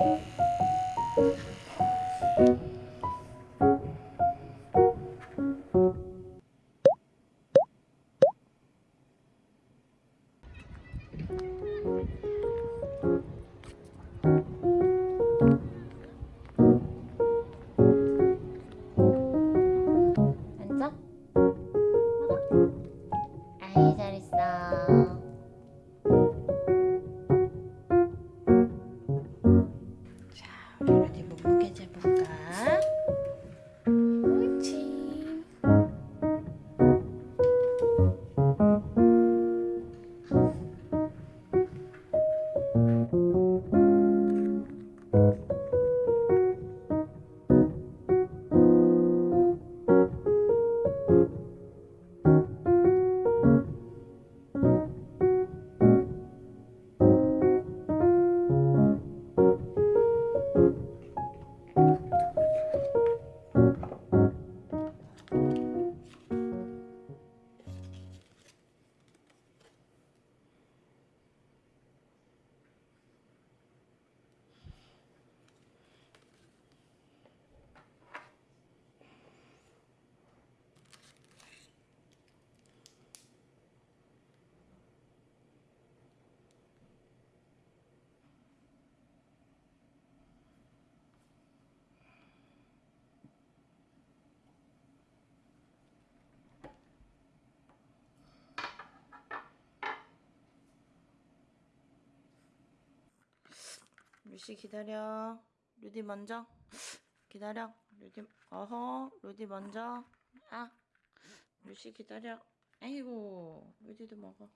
you. 루시 기다려. 루디 먼저. 기다려. 루디, 어허. 루디 먼저. 아. 루시 기다려. 아이고. 루디도 먹어.